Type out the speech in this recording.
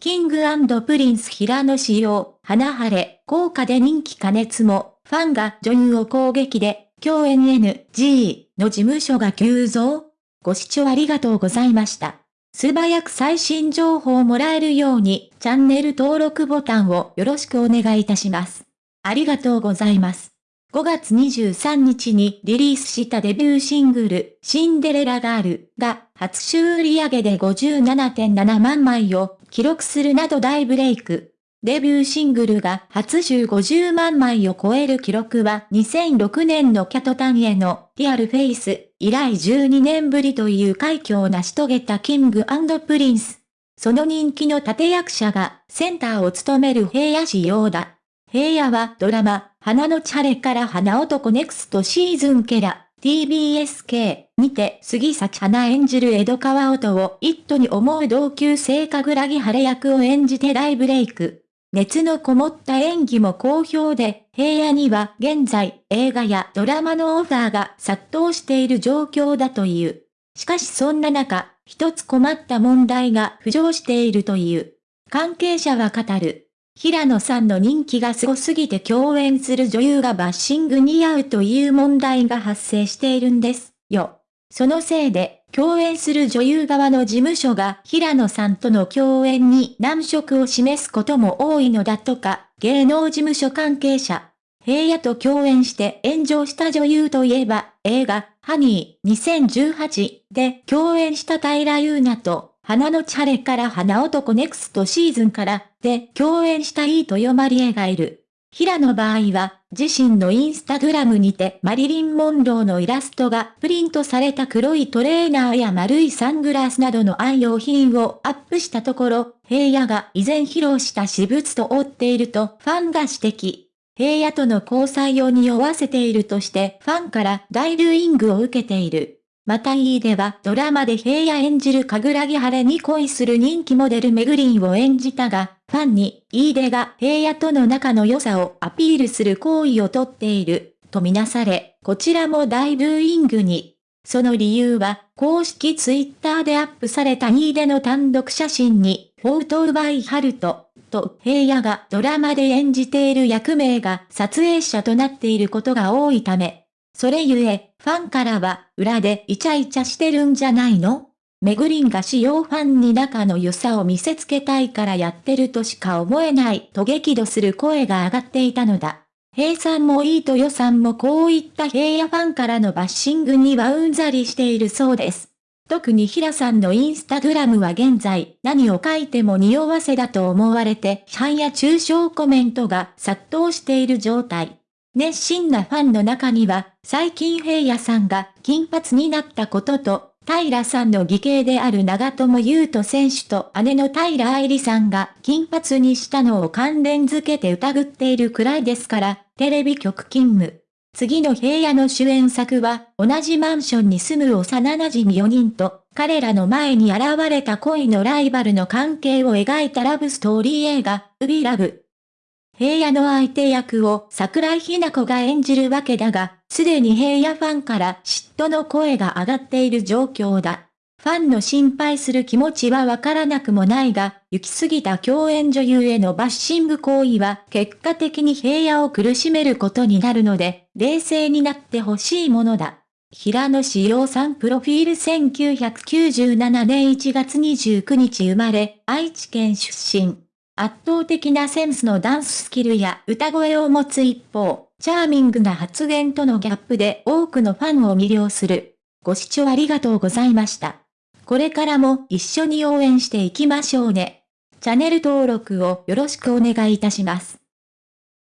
King & Prince 平野紫耀、花晴れ、効果で人気加熱も、ファンが女優を攻撃で、共演 NG の事務所が急増ご視聴ありがとうございました。素早く最新情報をもらえるように、チャンネル登録ボタンをよろしくお願いいたします。ありがとうございます。5月23日にリリースしたデビューシングル、シンデレラガールが初週売上で57.7万枚を記録するなど大ブレイク。デビューシングルが初週50万枚を超える記録は2006年の KAT-TUN の Real Face 以来12年ぶりという快挙を成し遂げた King & Prince。その人気の立役者がセンターを務める平野紫耀だ。平野はドラマ、花のチャレから花男ネクストシーズンケラ、 TBS系 にて杉咲花演じる江戸川音を一途に思う同級生かぐらぎ晴れ役を演じて大ブレイク。熱のこもった演技も好評で、平野には現在映画やドラマのオファーが殺到している状況だという。しかしそんな中、一つ困った問題が浮上しているという。関係者は語る。平野さんの人気がすごすぎて共演する女優がバッシングに遭うという問題が発生しているんですよ。そのせいで、共演する女優側の事務所が平野さんとの共演に難色を示すことも多いのだとか、芸能事務所関係者。平野と共演して炎上した女優といえば、映画、ハニー2018で共演した平優奈と花のチャレから花男ネクストシーズンからで共演したいいとよまりえがいる。平野場合は、自身のインスタグラムにてマリリン・モンローのイラストがプリントされた黒いトレーナーや丸いサングラスなどの愛用品をアップしたところ、平野が以前披露した私物と追っているとファンが指摘。平野との交際を匂わせているとしてファンから大ルーイングを受けている。またイーではドラマで平野演じる神楽木晴れに恋する人気モデルメグリンを演じたが、ファンに、イーデが平野との仲の良さをアピールする行為をとっている、とみなされ、こちらも大ブーイングに。その理由は、公式ツイッターでアップされたイーデの単独写真に、フォートウバイハルト、と平野がドラマで演じている役名が撮影者となっていることが多いため、それゆえ、ファンからは、裏でイチャイチャしてるんじゃないの？メグリンが使用ファンに仲の良さを見せつけたいからやってるとしか思えないと激怒する声が上がっていたのだ。平さんもいいと予算もこういった平野ファンからのバッシングにはうんざりしているそうです。特に平さんのインスタグラムは現在何を書いても匂わせだと思われて批判や中傷コメントが殺到している状態。熱心なファンの中には、最近平野さんが金髪になったことと、平さんの義兄である長友佑都選手と姉の平愛理さんが金髪にしたのを関連づけて疑っているくらいですから、テレビ局勤務。次の平野の主演作は、同じマンションに住む幼馴染4人と、彼らの前に現れた恋のライバルの関係を描いたラブストーリー映画、ウビラブ。平野の相手役を桜井日奈子が演じるわけだが、すでに平野ファンから嫉妬の声が上がっている状況だ。ファンの心配する気持ちはわからなくもないが、行き過ぎた共演女優へのバッシング行為は結果的に平野を苦しめることになるので、冷静になってほしいものだ。平野志陽さんプロフィール1997年1月29日生まれ、愛知県出身。圧倒的なセンスのダンススキルや歌声を持つ一方、チャーミングな発言とのギャップで多くのファンを魅了する。ご視聴ありがとうございました。これからも一緒に応援していきましょうね。チャンネル登録をよろしくお願いいたします。